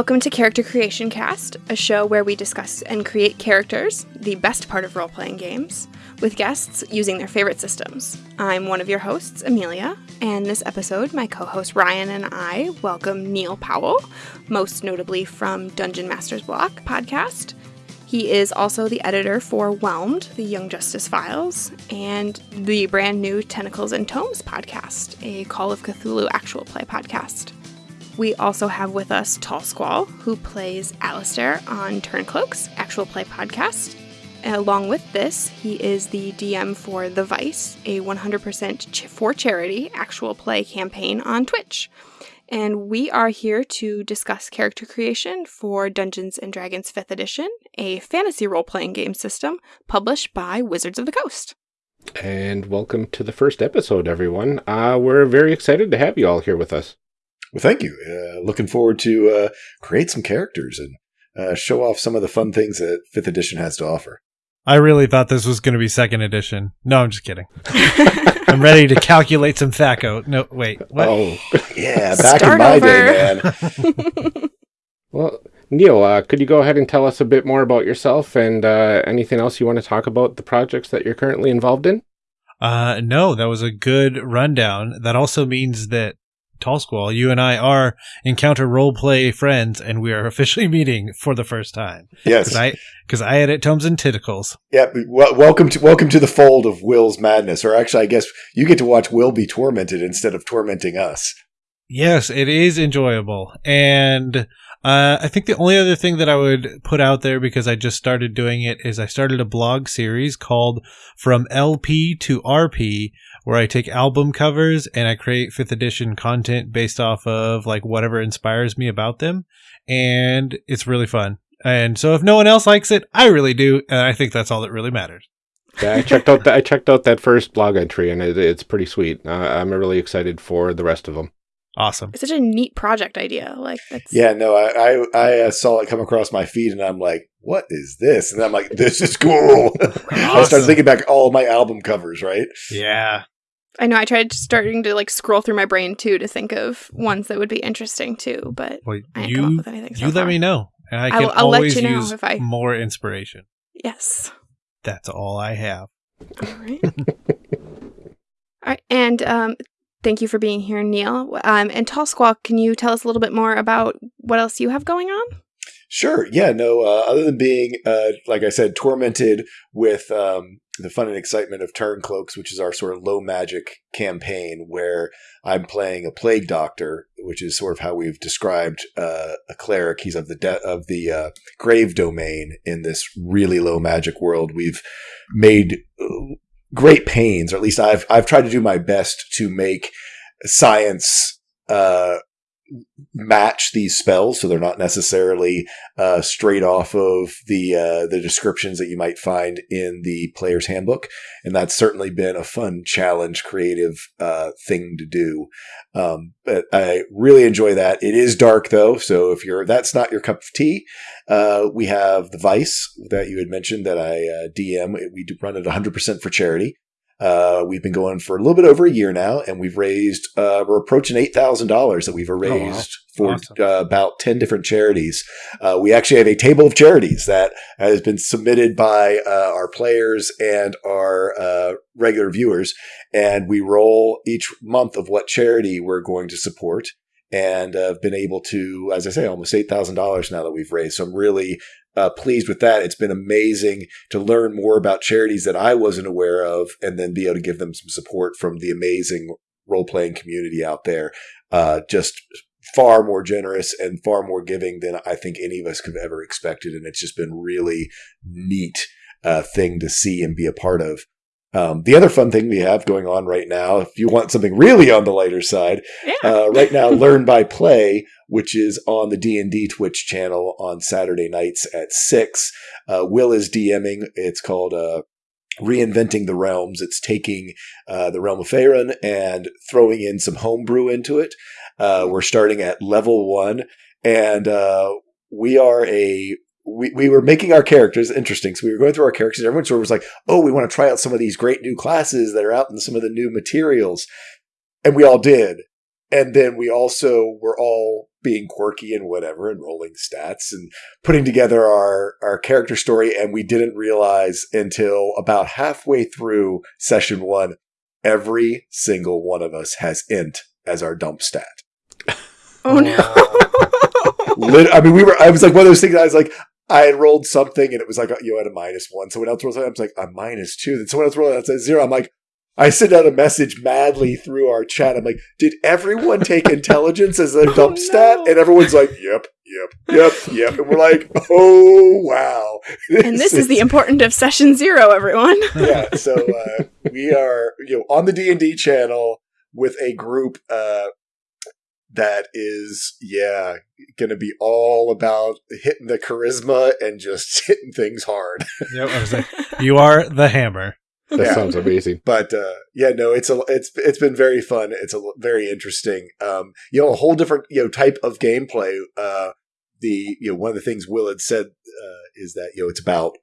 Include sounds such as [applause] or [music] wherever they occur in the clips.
Welcome to Character Creation Cast, a show where we discuss and create characters, the best part of role playing games, with guests using their favorite systems. I'm one of your hosts, Amelia, and this episode, my co host Ryan and I welcome Neil Powell, most notably from Dungeon Masters Block podcast. He is also the editor for Whelmed, the Young Justice Files, and the brand new Tentacles and Tomes podcast, a Call of Cthulhu actual play podcast. We also have with us Tall Squall, who plays Alistair on Turncloaks, actual play podcast. And Along with this, he is the DM for The Vice, a 100% ch- for charity actual play campaign on Twitch. And we are here to discuss character creation for Dungeons and Dragons 5th Edition, a fantasy role playing game system published by Wizards of the Coast. And welcome to the first episode, everyone. Uh, we're very excited to have you all here with us. Well, thank you. Uh, looking forward to uh, create some characters and uh, show off some of the fun things that Fifth Edition has to offer. I really thought this was going to be second edition. No, I'm just kidding. [laughs] I'm ready to calculate some THAC0. No, wait. What? Oh, Yeah, back Start in my over. day, man. [laughs] [laughs] well, Neil, uh, could you go ahead and tell us a bit more about yourself and uh, anything else you want to talk about the projects that you're currently involved in? Uh, no, that was a good rundown. That also means that Tall Squall, you and I are encounter roleplay friends, and we are [laughs] officially meeting for the first time. Yes. Because I, I edit Tomes and Tentacles. Yeah. but wel- welcome to welcome to the fold of Will's madness. Or actually, I guess you get to watch Will be tormented instead of tormenting us. Yes, it is enjoyable. And uh, I think the only other thing that I would put out there because I just started doing it is I started a blog series called From LP to RP where I take album covers and I create 5th edition content based off of like whatever inspires me about them and it's really fun. And so if no one else likes it, I really do and I think that's all that really matters. Yeah, I checked out. The, I checked out that first blog entry, and it, it's pretty sweet. Uh, I'm really excited for the rest of them. Awesome. It's such a neat project idea. Like, that's. Yeah. No, I I, I uh, saw it come across my feed, and I'm like, "What is this?" And I'm like, "This is cool." [laughs] I started thinking back all of my album covers. Right. Yeah. I know I tried starting to like scroll through my brain too to think of ones that would be interesting too, but Well, I ain't come up you with anything. So you let far. me know. And I I can will- I'll let always you know use if I- more inspiration. Yes. That's all I have. All right. [laughs] All right, and um, thank you for being here, Neil. Um, and Tall Squall, can you tell us a little bit more about what else you have going on? Sure. Yeah. No. Uh, other than being, uh, like I said, tormented with um, the fun and excitement of Turncloaks, which is our sort of low magic campaign, where I'm playing a plague doctor, which is sort of how we've described uh, a cleric. He's of the de- of the uh, grave domain in this really low magic world. We've made uh, great pains, or at least I've I've tried to do my best to make science. Uh, match these spells so they're not necessarily uh, straight off of the uh, the descriptions that you might find in the player's handbook, and that's certainly been a fun challenge, creative uh, thing to do. Um, but I really enjoy that. It is dark though, so if you're that's not your cup of tea, uh, we have the Vice that you had mentioned that I uh, DM. We do run it 100 percent for charity. Uh, we've been going for a little bit over a year now, and we've raised uh, we're approaching eight thousand dollars that we've raised for Awesome. uh, about ten different charities. Uh, we actually have a table of charities that has been submitted by uh, our players and our uh, regular viewers, and we roll each month of what charity we're going to support. And uh, have been able to, as I say, almost eight thousand dollars now that we've raised. So I'm really uh, pleased with that. It's been amazing to learn more about charities that I wasn't aware of, and then be able to give them some support from the amazing role playing community out there. Uh, just far more generous and far more giving than I think any of us could have ever expected, and it's just been really neat uh, thing to see and be a part of. Um, the other fun thing we have going on right now, if you want something really on the lighter side, Yeah. uh, right now, [laughs] Learn by Play, which is on the D and D Twitch channel on Saturday nights at six. Uh, Will is DMing. It's called uh, Reinventing the Realms. It's taking uh, the realm of Faerun and throwing in some homebrew into it. Uh, we're starting at level one, and uh, we are a we, we were making our characters interesting. So we were going through our characters, everyone sort of was like, "Oh, we want to try out some of these great new classes that are out in some of the new materials," and we all did. and then we also were all being quirky and whatever and rolling stats and putting together our our character story and we didn't realize until about halfway through session 1 every single one of us has int as our dump stat Oh no. [laughs] I mean, we were. I was like one of those things. I was like, I had rolled something, and it was like you know, at a minus one. Someone else rolled something. I was like, I'm minus two. Then someone else rolled it. said zero. I'm like, I sent out a message madly through our chat. I'm like, did everyone take [laughs] intelligence as a dump no. stat? And everyone's like, yep, yep, yep, yep. And we're like, oh wow. and this is the important of session zero, everyone. [laughs] yeah. So uh, we are you know on the D and D channel with a group uh, that is yeah going to be all about hitting the charisma and just [laughs] hitting things hard. [laughs] Yep, I was like, [laughs] you are the hammer. That Yeah. sounds amazing. But uh, yeah, no, it's a it's it's been very fun. It's a very interesting. Um, you know, a whole different you know type of gameplay. Uh, the you know one of the things Will had said uh, is that you know it's about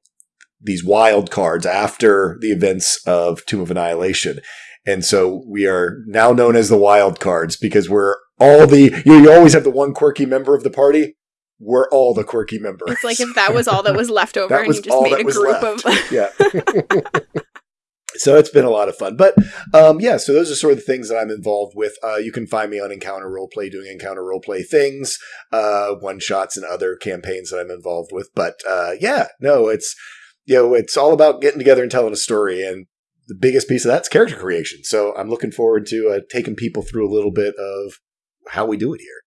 these wild cards after the events of Tomb of Annihilation. And so we are now known as the wild cards because we're all the you, you always have the one quirky member of the party. We're all the quirky members. It's like if that was all that was left [laughs] over That and you just all made that a was group left. of yeah. [laughs] [laughs] so it's been a lot of fun. But um, yeah, so those are sort of the things that I'm involved with. Uh, you can find me on Encounter Roleplay doing Encounter Roleplay things, uh, one shots, and other campaigns that I'm involved with. But uh, yeah, no, it's you know it's all about getting together and telling a story, and the biggest piece of that's character creation. So I'm looking forward to uh, taking people through a little bit of how we do it here.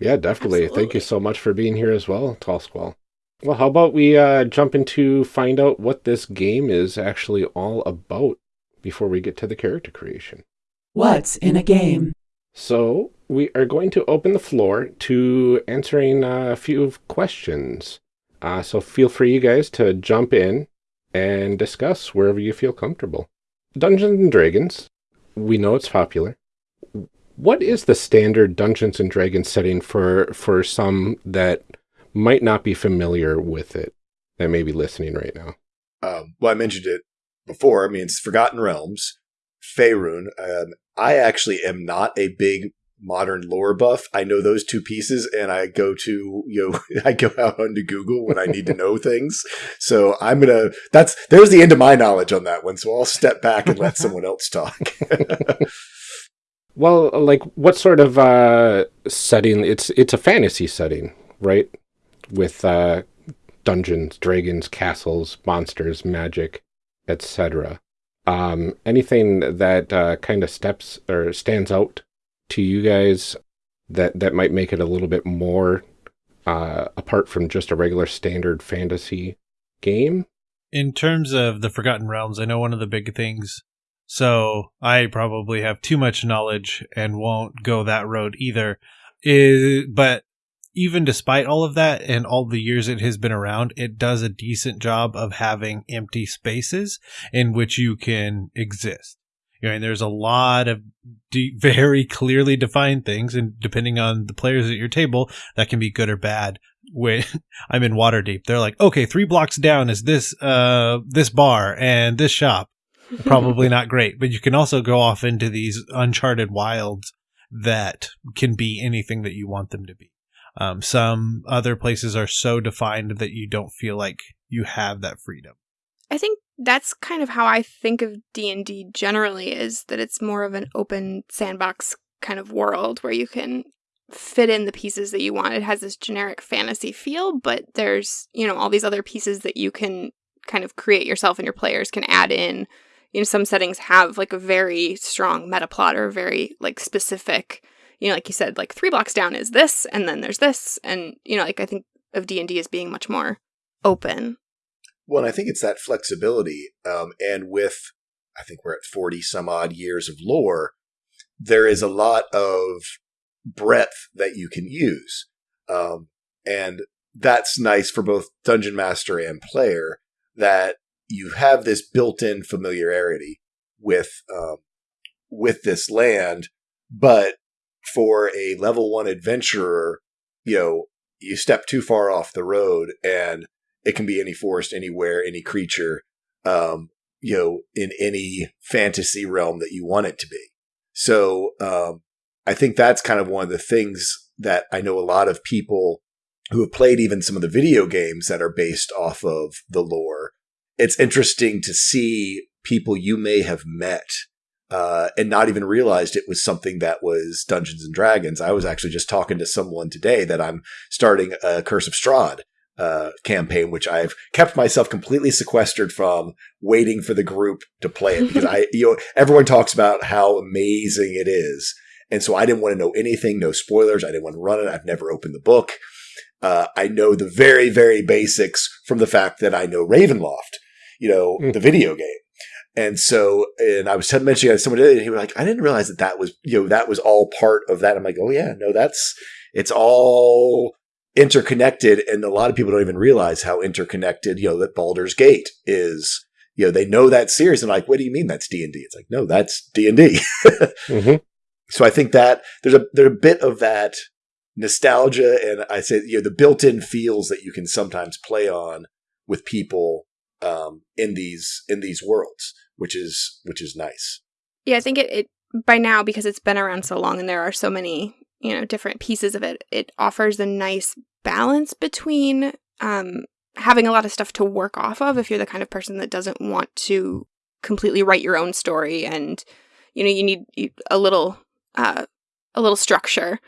Yeah, definitely. Thank you so much for being here as well, Tall Squall. Well, how about we uh, jump into find out what this game is actually all about before we get to the character creation. What's in a game? So, we are going to open the floor to answering uh, a few questions. Uh, so, feel free, you guys, to jump in and discuss wherever you feel comfortable. Dungeons and Dragons, we know it's popular. What is the standard Dungeons and Dragons setting for for some that might not be familiar with it that may be listening right now? um, well, I mentioned it before. I mean, it's Forgotten Realms, Faerun. Um, I actually am not a big modern lore buff. I know those two pieces, and I go to you know [laughs] I go out onto Google when I need to know [laughs] things. So I'm gonna. That's there's the end of my knowledge on that one. So I'll step back and let someone else talk. [laughs] Well, like what sort of uh, setting? It's it's a fantasy setting, right? With uh, dungeons, dragons, castles, monsters, magic, etc. Um, anything that uh, kind of steps or stands out to you guys that that might make it a little bit more uh, apart from just a regular standard fantasy game? In terms of the Forgotten Realms, I know one of the big things. So I probably have too much knowledge and won't go that road either. Is but even despite all of that and all the years it has been around, it does a decent job of having empty spaces in which you can exist. You know, and there's a lot of de- [laughs] very clearly defined things, and depending on the players at your table, that can be good or bad. When [laughs] I'm in Waterdeep, they're like, okay, three blocks down is this uh this bar and this shop. [laughs] Probably not great, but you can also go off into these uncharted wilds that can be anything that you want them to be. Um, some other places are so defined that you don't feel like you have that freedom. I think that's kind of how I think of D&D generally is that it's more of an open sandbox kind of world where you can fit in the pieces that you want. It has this generic fantasy feel, but there's, you know, all these other pieces that you can kind of create yourself and your players can add in. You know, some settings have like a very strong meta plot or very like specific, you know, like you said, like three blocks down is this and then there's this and you know, like I think of D&D as being much more open. Well, and I think it's that flexibility. Um, and with, I think we're at 40 some odd years of lore, there is a lot of breadth that you can use. Um, and that's nice for both dungeon master and player that you have this built-in familiarity with, um, with this land. But for a level one adventurer, you know, you step too far off the road and it can be any forest, anywhere, any creature, um, you know, in any fantasy realm that you want it to be. So, um, I think that's kind of one of the things that I know a lot of people who have played even some of the video games that are based off of the lore. It's interesting to see people you may have met uh, and not even realized it was something that was Dungeons and Dragons. I was actually just talking to someone today that I'm starting a Curse of Strahd uh, campaign, which I've kept myself completely sequestered from, waiting for the group to play it because I, [laughs] you know, everyone talks about how amazing it is, and so I didn't want to know anything, no spoilers. I didn't want to run it. I've never opened the book. Uh, I know the very, very basics from the fact that I know Ravenloft, you know, mm. the video game. And so, and I was mentioning to someone today, and he was like, I didn't realize that that was, you know, that was all part of that. I'm like, oh yeah, no, that's, it's all interconnected. And a lot of people don't even realize how interconnected, you know, that Baldur's Gate is. You know, they know that series and like, what do you mean that's D and D? It's like, no, that's D and D. [laughs] Mm-hmm. So I think that there's a, there's a bit of that nostalgia. And I say, you know, the built in feels that you can sometimes play on with people um, in these in these worlds, which is which is nice. Yeah, I think it, it by now because it's been around so long and there are so many you know different pieces of it. It offers a nice balance between um, having a lot of stuff to work off of if you're the kind of person that doesn't want to completely write your own story and you know you need a little uh, a little structure.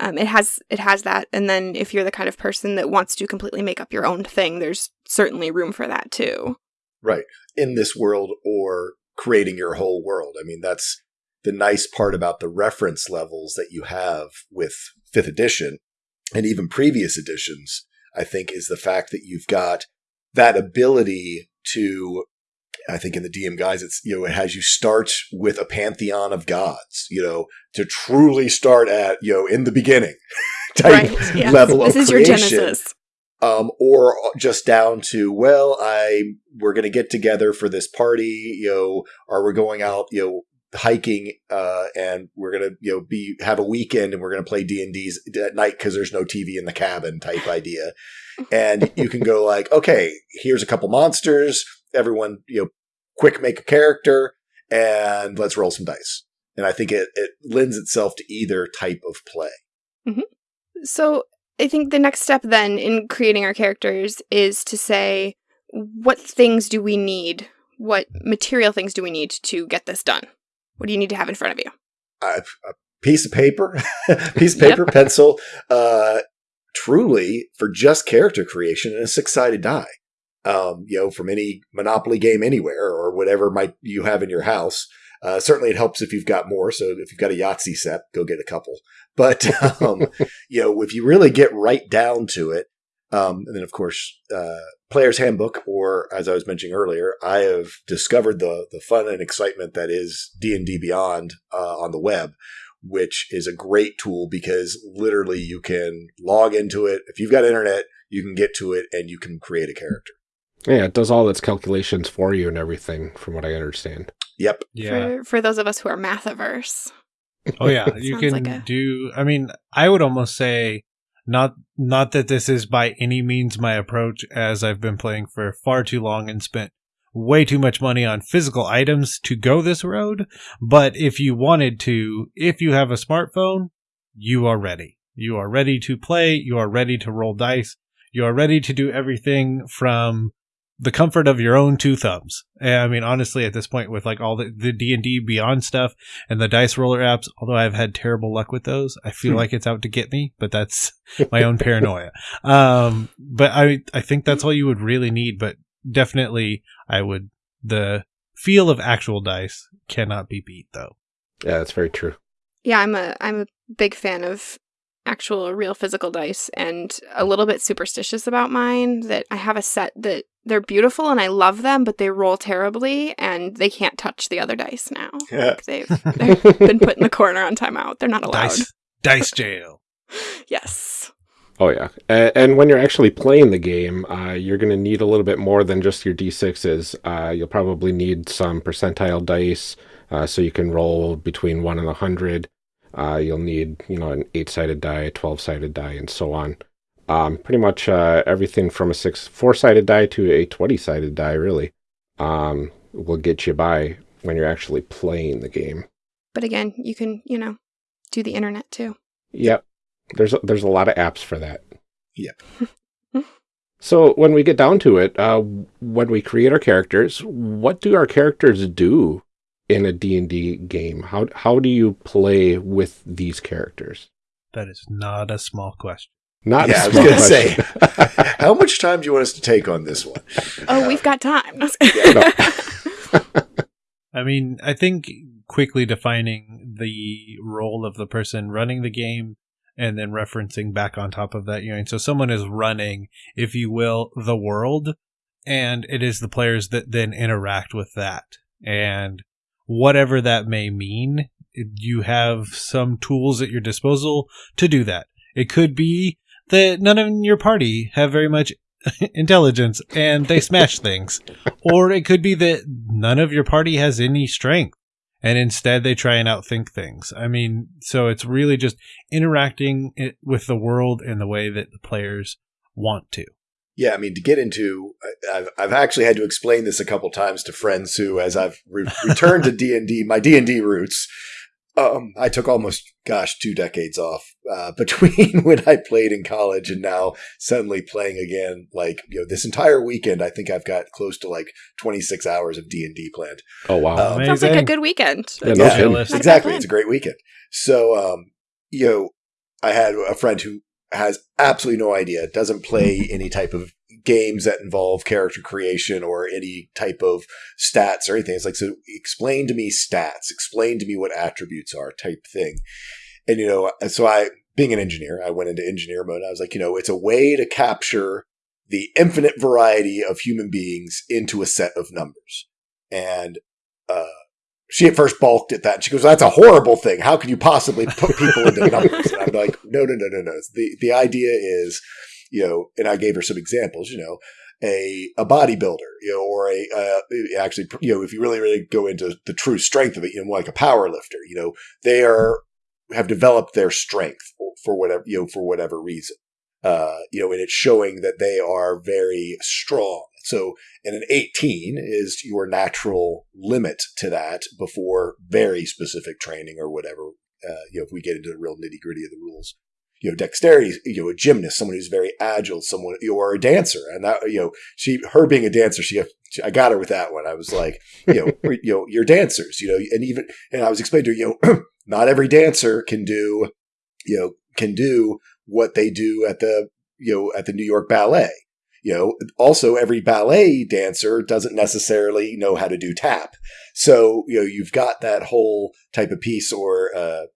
Um, it has it has that. And then if you're the kind of person that wants to completely make up your own thing there's certainly room for that too. Right. In this world or creating your whole world. I mean that's the nice part about the reference levels that you have with fifth edition and even previous editions i think is the fact that you've got that ability to I think in the DM guys, it's, you know, it has you start with a pantheon of gods, you know, to truly start at, you know, in the beginning [laughs] type right, level this of This is your genesis. Um, or just down to, well, I, we're going to get together for this party, you know, are we're going out, you know, hiking, uh, and we're going to, you know, be, have a weekend and we're going to play D and D's at night because there's no TV in the cabin type idea. And you can go like, okay, here's a couple monsters everyone, you know, quick make a character and let's roll some dice. And I think it, it lends itself to either type of play. Mm-hmm. So I think the next step then in creating our characters is to say, what things do we need? What material things do we need to get this done? What do you need to have in front of you? Uh, a piece of paper, [laughs] piece of paper, yep. pencil. Uh, truly, for just character creation, and a six sided die um, you know, from any Monopoly game anywhere or whatever might you have in your house. Uh, certainly, it helps if you've got more. So if you've got a Yahtzee set, go get a couple. But [laughs] um, you know, if you really get right down to it, um, and then of course, uh, Player's Handbook, or as I was mentioning earlier, I have discovered the the fun and excitement that is D and D Beyond uh, on the web, which is a great tool because literally you can log into it. If you've got internet, you can get to it and you can create a character. Yeah, it does all its calculations for you and everything, from what I understand. Yep. Yeah. For, for those of us who are math averse. Oh yeah, [laughs] you can like a... do. I mean, I would almost say not not that this is by any means my approach, as I've been playing for far too long and spent way too much money on physical items to go this road. But if you wanted to, if you have a smartphone, you are ready. You are ready to play. You are ready to roll dice. You are ready to do everything from the comfort of your own two thumbs. I mean, honestly, at this point, with like all the the D and D Beyond stuff and the dice roller apps, although I've had terrible luck with those, I feel hmm. like it's out to get me. But that's [laughs] my own paranoia. Um, but I I think that's all you would really need. But definitely, I would the feel of actual dice cannot be beat, though. Yeah, that's very true. Yeah, I'm a I'm a big fan of actual real physical dice and a little bit superstitious about mine that I have a set that they're beautiful and I love them, but they roll terribly and they can't touch the other dice now. Yeah. Like they've, they've been put in the corner on timeout. They're not allowed. Dice, dice jail. [laughs] yes. Oh yeah, and, and, when you're actually playing the game, uh, you're going to need a little bit more than just your d6s. Uh, you'll probably need some percentile dice, uh, so you can roll between one and a hundred. Uh, you'll need, you know, an eight-sided die, a twelve-sided die, and so on. Um, pretty much uh, everything from a six four-sided die to a twenty-sided die, really, um, will get you by when you're actually playing the game. But again, you can, you know, do the internet too. Yep. There's a, there's a lot of apps for that. Yep. [laughs] so when we get down to it, uh, when we create our characters, what do our characters do in a D&D game? How how do you play with these characters? That is not a small question. Not yeah, I a was small going to say, question. [laughs] how much time do you want us to take on this one? Oh, we've got time. [laughs] No. I mean, I think quickly defining the role of the person running the game and then referencing back on top of that, you know, so someone is running, if you will, the world, and it is the players that then interact with that. And whatever that may mean, you have some tools at your disposal to do that. It could be that none of your party have very much [laughs] intelligence and they smash [laughs] things. Or it could be that none of your party has any strength and instead they try and outthink things. I mean, so it's really just interacting with the world in the way that the players want to. Yeah, I mean, to get into, I- I've I've actually had to explain this a couple times to friends who, as I've re- [laughs] returned to D and D, my D and D roots. Um, I took almost, gosh, two decades off uh, [laughs] between when I played in college and now suddenly playing again. Like you know, this entire weekend, I think I've got close to like twenty six hours of D and D planned. Oh wow. Um, Sounds like a good weekend. Yeah, Yeah, kidding. Jealous. Not a bad exactly. It's a great weekend. So, um, you know, I had a friend who has absolutely no idea, doesn't play any type of games that involve character creation or any type of stats or anything. It's like, so explain to me stats, explain to me what attributes are type thing. And, you know, so I, being an engineer, I went into engineer mode. I was like, you know, it's a way to capture the infinite variety of human beings into a set of numbers. And, uh, she at first balked at that. And she goes, "That's a horrible thing. How can you possibly put people into [laughs] numbers?" I'm like, "No, no, no, no, no. The the idea is, you know." And I gave her some examples. You know, a a bodybuilder, you know, or a uh, actually, you know, if you really really go into the true strength of it, you know, like a power lifter, you know, they are have developed their strength for, for whatever you know for whatever reason. Uh, you know, and it's showing that they are very strong. So, and an 18 is your natural limit to that before very specific training or whatever. Uh, you know, if we get into the real nitty gritty of the rules, you know, dexterity, you know, a gymnast, someone who's very agile, someone, you know, or a dancer. And that, you know, she, her being a dancer, she, she I got her with that one. I was like, you know, you know, you're dancers, you know, and even, and I was explaining to her, you know, not every dancer can do, you know, can do what they do at the, you know, at the New York Ballet. You know, also every ballet dancer doesn't necessarily know how to do tap. So, you know, you've got that whole type of piece or, uh,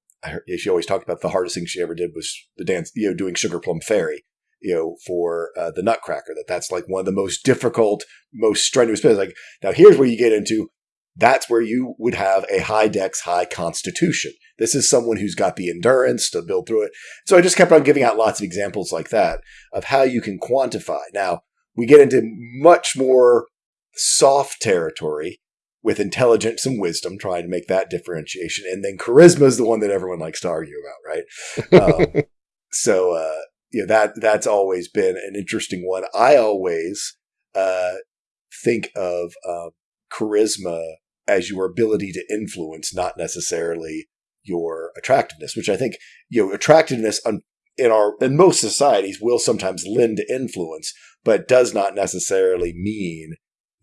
she always talked about the hardest thing she ever did was the dance, you know, doing Sugar Plum Fairy, you know, for uh, the Nutcracker. That that's like one of the most difficult, most strenuous bits. Like now, here's where you get into. That's where you would have a high dex, high constitution. This is someone who's got the endurance to build through it. So I just kept on giving out lots of examples like that of how you can quantify. Now we get into much more soft territory with intelligence and wisdom, trying to make that differentiation. And then charisma is the one that everyone likes to argue about, right? Um, [laughs] so, uh, you know, that, that's always been an interesting one. I always, uh, think of, uh, charisma as your ability to influence, not necessarily your attractiveness, which I think, you know, attractiveness in our, in most societies will sometimes lend to influence, but does not necessarily mean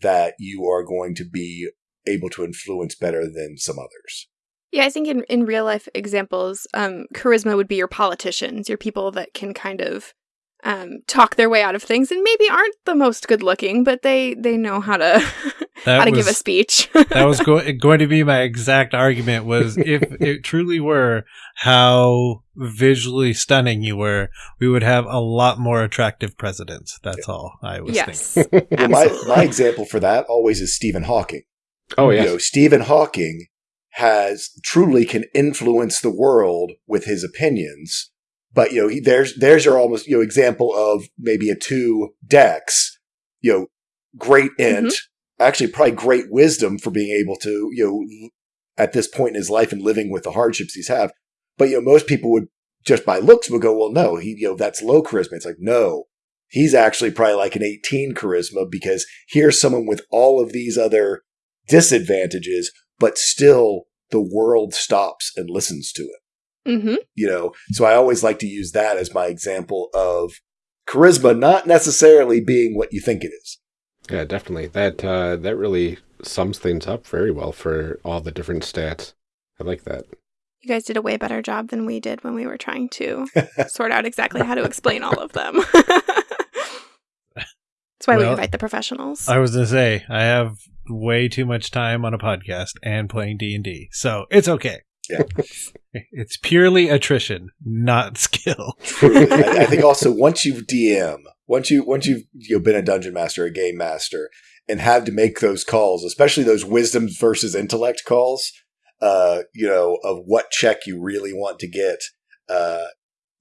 that you are going to be able to influence better than some others. Yeah, I think in, in real life examples, um, charisma would be your politicians, your people that can kind of um, talk their way out of things and maybe aren't the most good looking, but they they know how to [laughs] how to give a speech. [laughs] that was go- going to be my exact argument was [laughs] if it truly were how visually stunning you were we would have a lot more attractive presidents that's all i was yes, thinking Well, my, my example for that always is Stephen Hawking. Oh You yeah. know, Stephen Hawking has truly can influence the world with his opinions. But you know, he, there's there's your almost you know example of maybe a two dex, you know, great mm-hmm. int, actually probably great wisdom for being able to you know at this point in his life and living with the hardships he's have. But you know, most people would just by looks would go, well, no, he you know that's low charisma. It's like no, he's actually probably like an 18 charisma because here's someone with all of these other disadvantages, but still the world stops and listens to it. Mm-hmm. You know, so I always like to use that as my example of charisma not necessarily being what you think it is. Yeah, definitely. That uh, that really sums things up very well for all the different stats. I like that. You guys did a way better job than we did when we were trying to [laughs] sort out exactly how to explain all of them. [laughs] That's why we invite the professionals. I was gonna say I have way too much time on a podcast and playing D and D, so it's okay. Yeah. [laughs] it's purely attrition, not skill. Truly. [laughs] I, I think also once you DM, once you once you've you know, been a dungeon master, a game master, and have to make those calls, especially those wisdom versus intellect calls, uh, you know, of what check you really want to get, uh,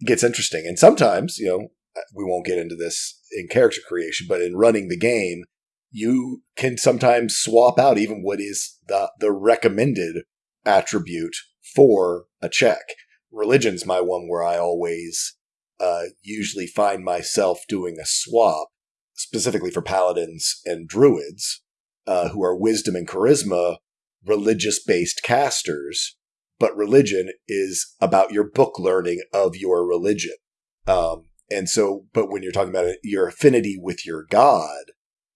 gets interesting. And sometimes, you know, we won't get into this in character creation, but in running the game, you can sometimes swap out even what is the the recommended attribute for a check. Religion's my one where I always uh, usually find myself doing a swap, specifically for paladins and druids, uh, who are wisdom and charisma religious based casters. But religion is about your book learning of your religion. Um, and so, but when you're talking about your affinity with your god,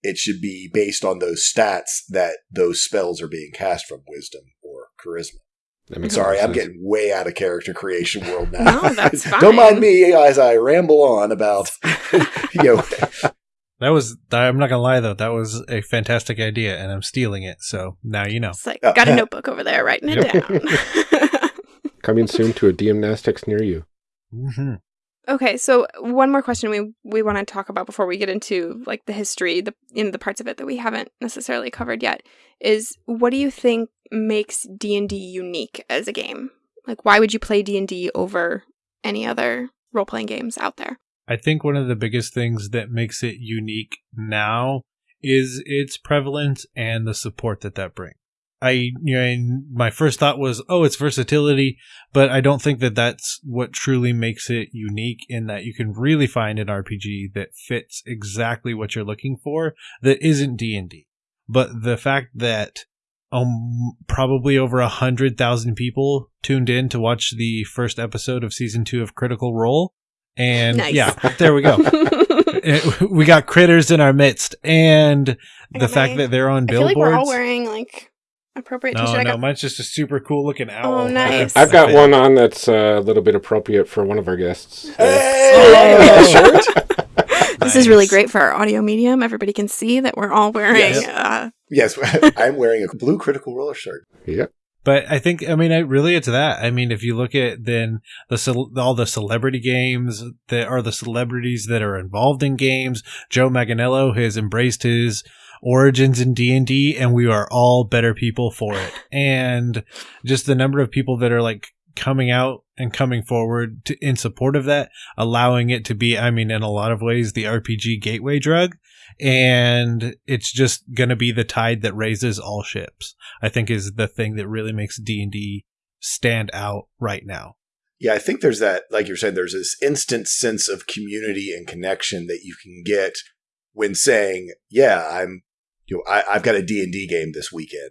it should be based on those stats that those spells are being cast from wisdom or charisma. That makes Sorry. I'm getting way out of character creation world now. No, that's [laughs] Don't mind me as I ramble on about, [laughs] you know, That was I'm not gonna lie though, that was a fantastic idea, and I'm stealing it. So now you know. It's like, got a [laughs] notebook over there writing it down. Coming soon to a DM Nastics near you. hmm Okay, so one more question we we want to talk about before we get into like the history, the you know the parts of it that we haven't necessarily covered yet is what do you think makes D&D unique as a game? Like why would you play D&D over any other role-playing games out there? I think one of the biggest things that makes it unique now is its prevalence and the support that that brings. I, you know, my first thought was, oh, it's versatility, but I don't think that that's what truly makes it unique in that you can really find an RPG that fits exactly what you're looking for that isn't D&D. But the fact that um, probably over a hundred thousand people tuned in to watch the first episode of season two of Critical Role. And Nice. yeah, there we go. [laughs] It- we got critters in our midst, and the got fact my- that they're on I feel like billboards. we're all wearing like appropriate no, t-shirt. I no, got mine's just a super cool looking owl. Oh, nice. I've got one on that's uh, a little bit appropriate for one of our guests. Hey, Oh. [laughs] shirt. This is really great for our audio medium. Everybody can see that we're all wearing Yes. uh, Yes, [laughs] I'm wearing a blue critical roller shirt. Yep. But I think, I mean, I really, it's that. I mean, if you look at then the all the celebrity games that are the celebrities that are involved in games, Joe Manganiello has embraced his origins in D and D, and we are all better people for it. And just the number of people that are like coming out and coming forward to, in support of that, allowing it to be, I mean, in a lot of ways, the RPG gateway drug. And it's just going to be the tide that raises all ships. I think is the thing that really makes D and D stand out right now. Yeah, I think there's that, like you're saying, there's this instant sense of community and connection that you can get when saying, "Yeah, I'm, you know, I, I've got a D and D game this weekend,"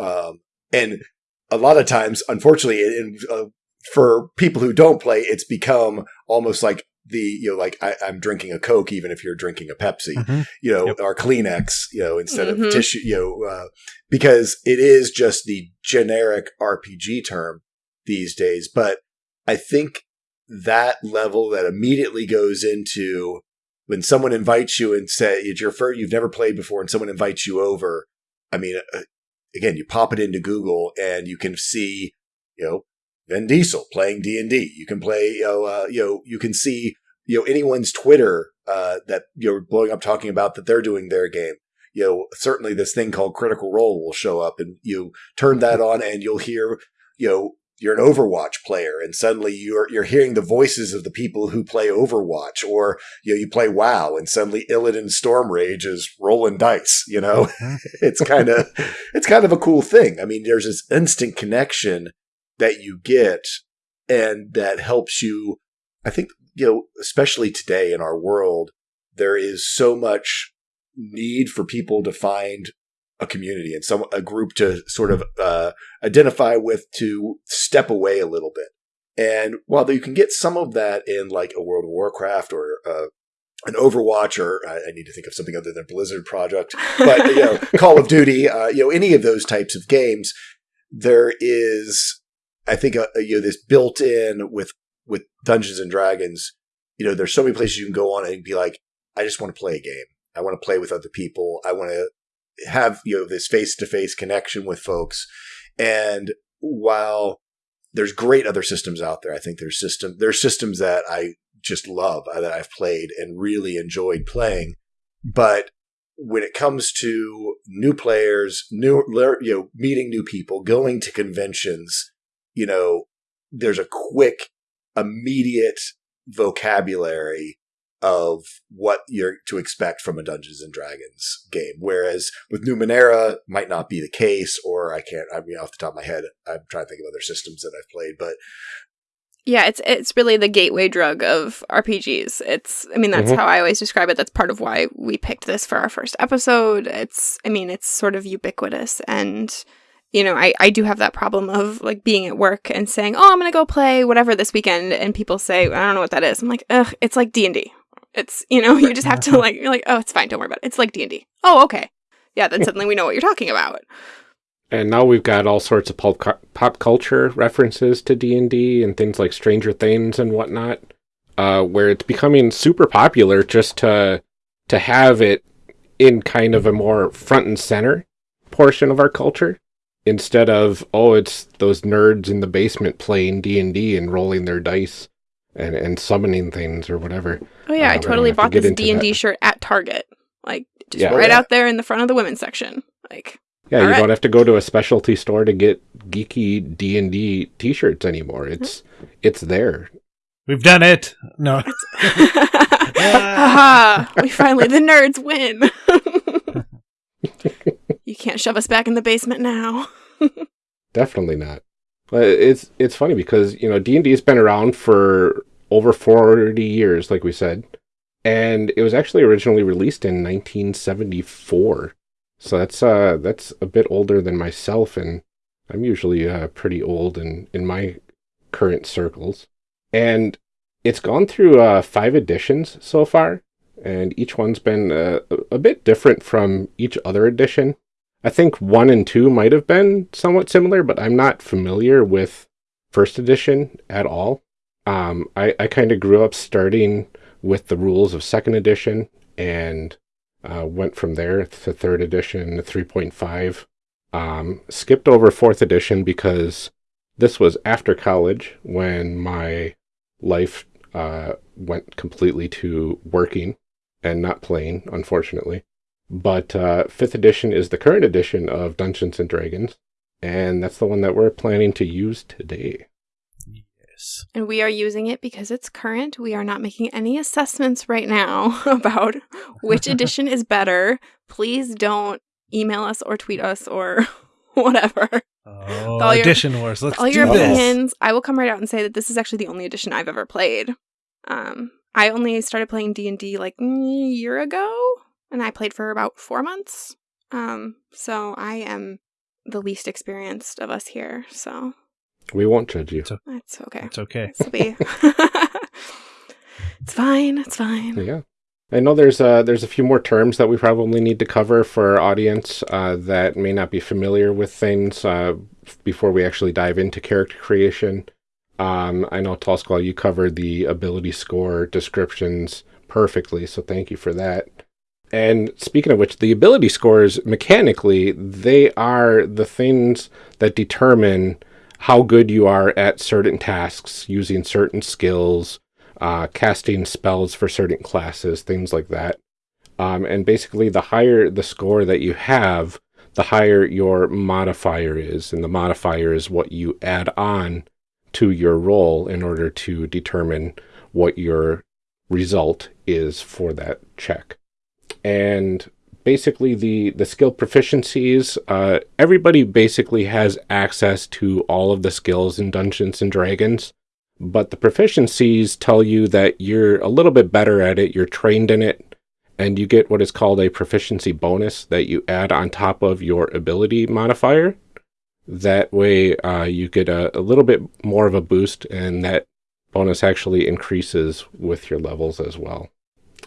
um, and a lot of times, unfortunately, in, uh, for people who don't play, it's become almost like the you know, like I, I'm drinking a Coke, even if you're drinking a Pepsi. you know, Yep. or Kleenex, you know, instead Mhm. of tissue, you know, uh, because it is just the generic RPG term these days. But I think that level that immediately goes into when someone invites you and say it's your first, you've never played before, and someone invites you over. I mean, uh, again, you pop it into Google and you can see, you know, Vin Diesel playing D and D. You can play, you know, uh, you know, you can see, you know, anyone's Twitter uh, that you're blowing up talking about that they're doing their game. You know, certainly this thing called Critical Role will show up, and you turn that on, and you'll hear, you know, you're an Overwatch player, and suddenly you're you're hearing the voices of the people who play Overwatch, or you know, you play WoW, and suddenly Illidan Stormrage is rolling dice. You know, [laughs] it's kind of it's kind of a cool thing. I mean, there's this instant connection that you get, and that helps you. I think you know, especially today in our world, there is so much need for people to find a community and some a group to sort of uh, identify with to step away a little bit. And while you can get some of that in like a World of Warcraft or uh, an Overwatch, or I, need to think of something other than Blizzard Project, but you know, [laughs] Call of Duty, uh, you know, any of those types of games, there is, I think, uh, you know, this built in with with Dungeons and Dragons. You know, there's so many places you can go on and be like, I just want to play a game. I want to play with other people. I want to have you know this face to face connection with folks. And while there's great other systems out there, I think there's system there's systems that I just love uh, that I've played and really enjoyed playing. But when it comes to new players, new you know meeting new people, going to conventions, you know, there's a quick, immediate vocabulary of what you're to expect from a Dungeons and Dragons game. Whereas with Numenera might not be the case, or I can't, I mean, off the top of my head, I'm trying to think of other systems that I've played, but yeah, it's it's really the gateway drug of RPGs. It's I mean that's mm-hmm. how I always describe it. That's part of why we picked this for our first episode. It's I mean it's sort of ubiquitous and you know, I, I do have that problem of like being at work and saying, "Oh, I'm going to go play whatever this weekend." And people say, "I don't know what that is." I'm like, "Ugh, it's like D&D." It's, you know, you just have to [laughs] like, you're like, oh, it's fine. Don't worry about it. It's like D&D. Oh, okay. Yeah, then suddenly we know what you're talking about. And now we've got all sorts of pop, pop culture references to D&D and things like Stranger Things and whatnot, uh, where it's becoming super popular just to, to have it in kind of a more front and center portion of our culture instead of, oh, it's those nerds in the basement playing D&D and rolling their dice and, and summoning things or whatever. Oh yeah, I um, totally bought to this D and D shirt at Target, like just yeah. right yeah. out there in the front of the women's section. Like, yeah, you right. don't have to go to a specialty store to get geeky D and D T-shirts anymore. It's mm-hmm. it's there. We've done it. No. [laughs] [laughs] we finally the nerds win. [laughs] you can't shove us back in the basement now. [laughs] Definitely not. It's it's funny because you know D and D has been around for over forty years, like we said, and it was actually originally released in 1974. So that's uh that's a bit older than myself, and I'm usually uh, pretty old in in my current circles. And it's gone through uh, five editions so far, and each one's been uh, a bit different from each other edition. I think one and two might have been somewhat similar, but I'm not familiar with first edition at all. Um, I, I kind of grew up starting with the rules of second edition and uh, went from there to third edition, 3.5. Um, skipped over fourth edition because this was after college when my life uh, went completely to working and not playing, unfortunately. But uh, fifth edition is the current edition of Dungeons and Dragons, and that's the one that we're planning to use today. Yes. And we are using it because it's current. We are not making any assessments right now [laughs] about which [laughs] edition is better. Please don't email us or tweet us or [laughs] whatever. Oh, all your, edition wars. Let's all your opinions. I will come right out and say that this is actually the only edition I've ever played. Um, I only started playing D and D like a year ago, and I played for about four months. Um, so I am the least experienced of us here. So we won't judge you. That's okay. It's okay. Be... [laughs] it's fine. It's fine. Yeah. I know there's uh, there's a few more terms that we probably need to cover for our audience uh, that may not be familiar with things uh, before we actually dive into character creation. Um, I know Tall Squall, you covered the ability score descriptions perfectly, so thank you for that. And speaking of which, the ability scores, mechanically, they are the things that determine how good you are at certain tasks, using certain skills, uh, casting spells for certain classes, things like that. Um, and basically, the higher the score that you have, the higher your modifier is. And the modifier is what you add on to your roll in order to determine what your result is for that check and basically the the skill proficiencies uh, everybody basically has access to all of the skills in dungeons and dragons but the proficiencies tell you that you're a little bit better at it you're trained in it and you get what is called a proficiency bonus that you add on top of your ability modifier That way, uh, you get a, a little bit more of a boost, and that bonus actually increases with your levels as well.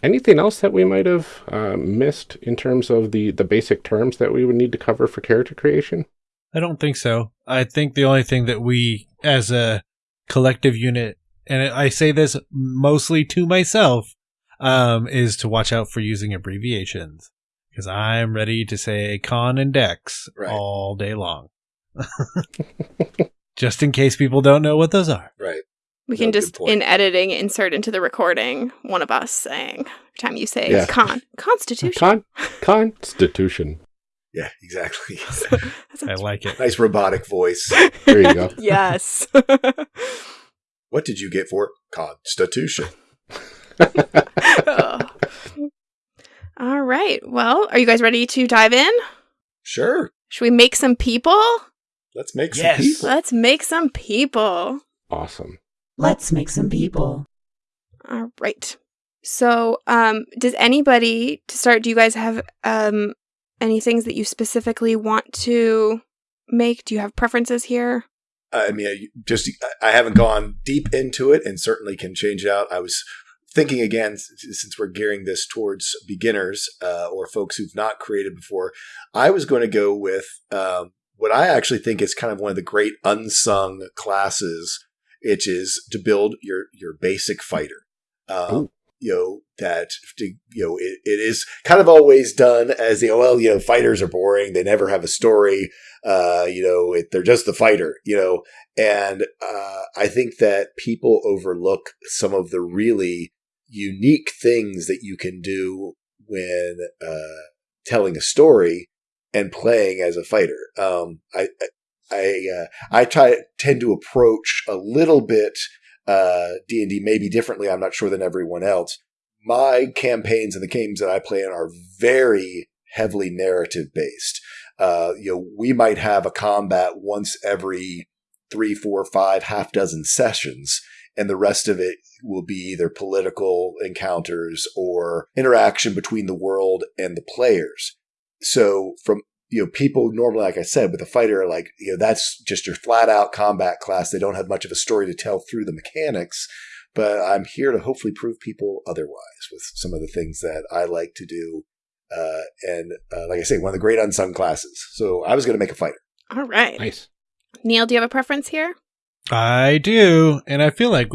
Anything else that we might have uh, missed in terms of the, the basic terms that we would need to cover for character creation? I don't think so. I think the only thing that we, as a collective unit, and I say this mostly to myself, um, is to watch out for using abbreviations because I'm ready to say con and dex Right. all day long. [laughs] Just in case people don't know what those are. Right. We can good just in editing insert into the recording one of us saying every time you say Yeah. con constitution. Con- Constitution. Yeah, exactly. [laughs] That [laughs] I like it. nice robotic voice. There you go. [laughs] yes. What did you get for Constitution? Ugh. Oh. All right. Well, are you guys ready to dive in? Sure. Should we make some people? Let's make Yes. some people. Let's make some people. Awesome. Let's make some people. All right. So, um, does anybody to start? Do you guys have um any things that you specifically want to make? Do you have preferences here? I mean, I just I haven't gone deep into it, and certainly can change out. I was thinking again, since we're gearing this towards beginners uh, or folks who've not created before, I was going to go with um, what I actually think is kind of one of the great unsung classes, which is to build your your basic fighter. Um, you know that to, you know it, it is kind of always done as the well you know fighters are boring. They never have a story. Uh you know it, they're just the fighter you know? And uh i think that people overlook some of the really unique things that you can do when uh telling a story and playing as a fighter. Um i i uh, I tend to approach a little bit uh, D&D maybe differently. I'm not sure than everyone else. My campaigns and the games that I play in are very heavily narrative based. Uh, you know, we might have a combat once every three, four, five, half dozen sessions, and the rest of it will be either political encounters or interaction between the world and the players. So from you know, people normally, like I said, with a fighter, like, you know, that's just your flat out combat class. They don't have much of a story to tell through the mechanics. But I'm here to hopefully prove people otherwise with some of the things that I like to do. Uh, and uh, like I say, one of the great unsung classes. So I was going to make a fighter. All right. Nice. Neil, do you have a preference here? I do, and I feel like